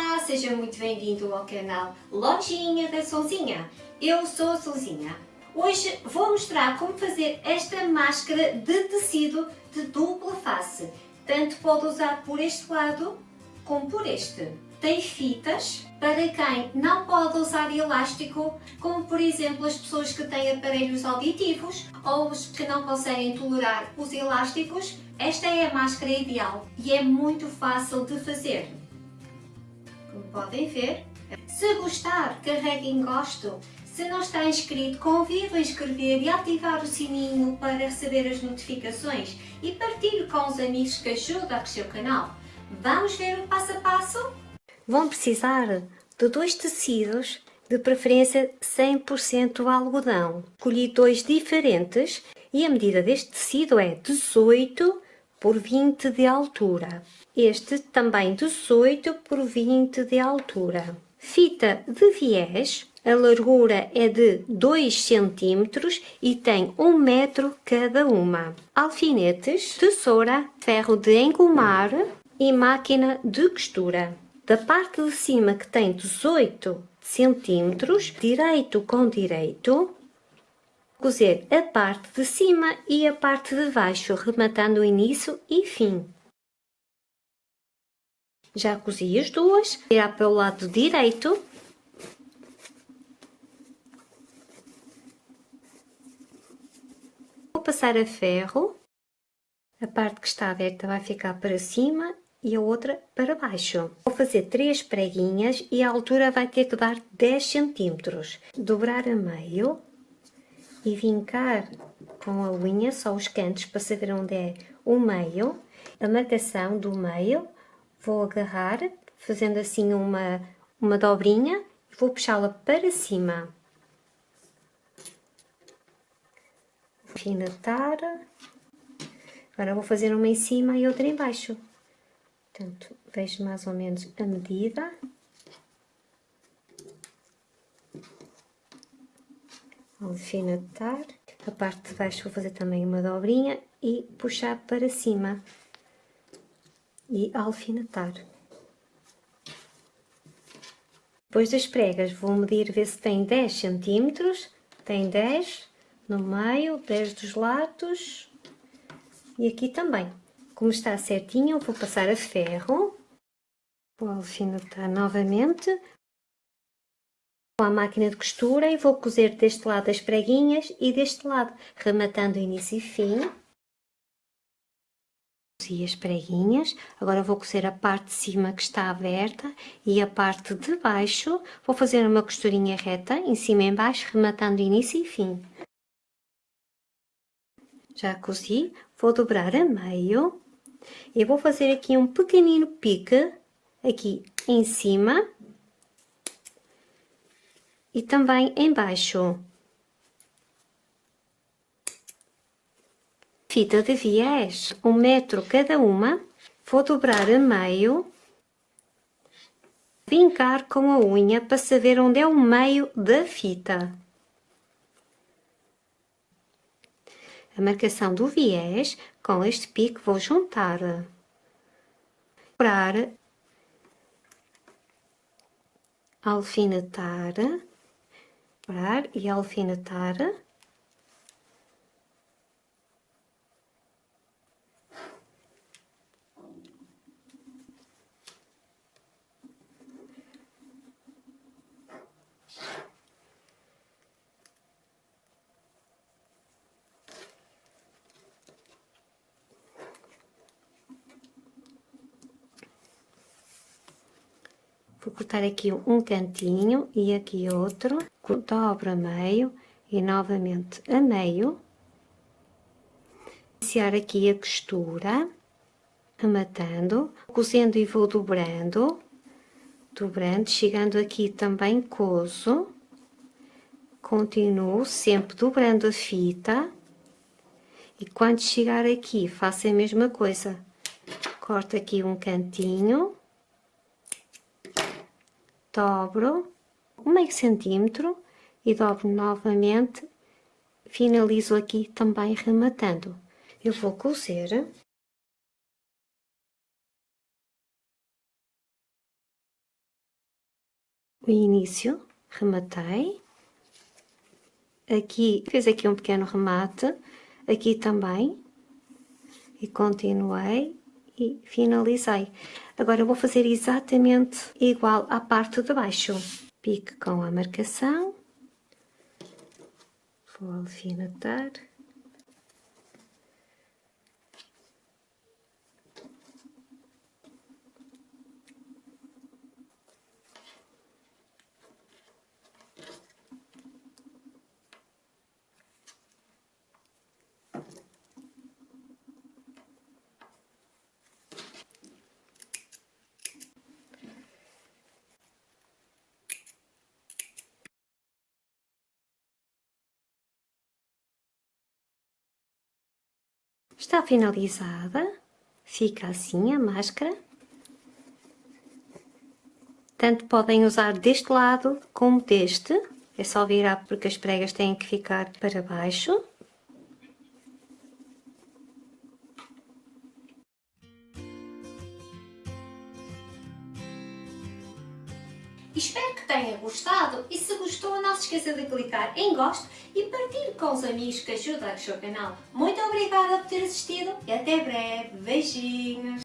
Olá, seja muito bem-vindo ao canal Lojinha da Sonzinha. Eu sou a Sonzinha. Hoje vou mostrar como fazer esta máscara de tecido de dupla face. Tanto pode usar por este lado como por este. Tem fitas para quem não pode usar elástico, como por exemplo as pessoas que têm aparelhos auditivos ou os que não conseguem tolerar os elásticos. Esta é a máscara ideal e é muito fácil de fazer podem ver. Se gostar, carregue em gosto. Se não está inscrito, convido a inscrever e ativar o sininho para receber as notificações e partilhe com os amigos que ajudam a crescer o canal. Vamos ver o passo a passo? Vão precisar de dois tecidos, de preferência 100% algodão. Escolhi dois diferentes e a medida deste tecido é 18 por 20 de altura. Este também 18 por 20 de altura. Fita de viés, a largura é de 2 cm e tem 1 metro cada uma. Alfinetes, tesoura, ferro de engomar e máquina de costura. Da parte de cima que tem 18 cm, direito com direito, cozer a parte de cima e a parte de baixo, rematando o início e fim. Já cozi as duas, virar para o lado direito. Vou passar a ferro. A parte que está aberta vai ficar para cima e a outra para baixo. Vou fazer três preguinhas e a altura vai ter que dar 10 centímetros. Dobrar a meio e vincar com a unha só os cantos para saber onde é o meio. A marcação do meio vou agarrar fazendo assim uma, uma dobrinha e vou puxá-la para cima. Alfinetar. Agora vou fazer uma em cima e outra em baixo. Portanto, vejo mais ou menos a medida. Alfinetar. A parte de baixo vou fazer também uma dobrinha e puxar para cima e alfinetar. Depois das pregas vou medir, ver se tem 10 centímetros, tem 10 no meio, 10 dos lados e aqui também. Como está certinho, vou passar a ferro, vou alfinetar novamente, a máquina de costura e vou cozer deste lado as preguinhas e deste lado, rematando início e fim. Cozi as preguinhas, agora vou cozer a parte de cima que está aberta e a parte de baixo, vou fazer uma costurinha reta, em cima e em baixo, rematando início e fim. Já cozi, vou dobrar a meio. E vou fazer aqui um pequenino pique, aqui em cima, e também embaixo. Fita de viés, um metro cada uma, vou dobrar a meio, vincar com a unha para saber onde é o meio da fita. A marcação do viés, com este pique vou juntar. Dobrar, alfinetar, e alfinetar. Vou cortar aqui um cantinho e aqui outro dobro a meio e novamente a meio. Iniciar aqui a costura, amatando, cozendo e vou dobrando, dobrando, chegando aqui também cozo. Continuo sempre dobrando a fita e quando chegar aqui faço a mesma coisa. Corto aqui um cantinho, dobro um meio centímetro e dobro novamente, finalizo aqui também rematando. Eu vou cozer o início, rematei. Aqui, fiz aqui um pequeno remate, aqui também. E continuei e finalizei. Agora vou fazer exatamente igual à parte de baixo. Pique com a marcação. Vou alfinetar. Está finalizada, fica assim a máscara. Tanto podem usar deste lado como deste, é só virar porque as pregas têm que ficar para baixo. Espero que tenha gostado e se gostou não se esqueça de clicar em gosto e partilhe com os amigos que ajudam o seu canal. Muito obrigada por ter assistido e até breve. Beijinhos!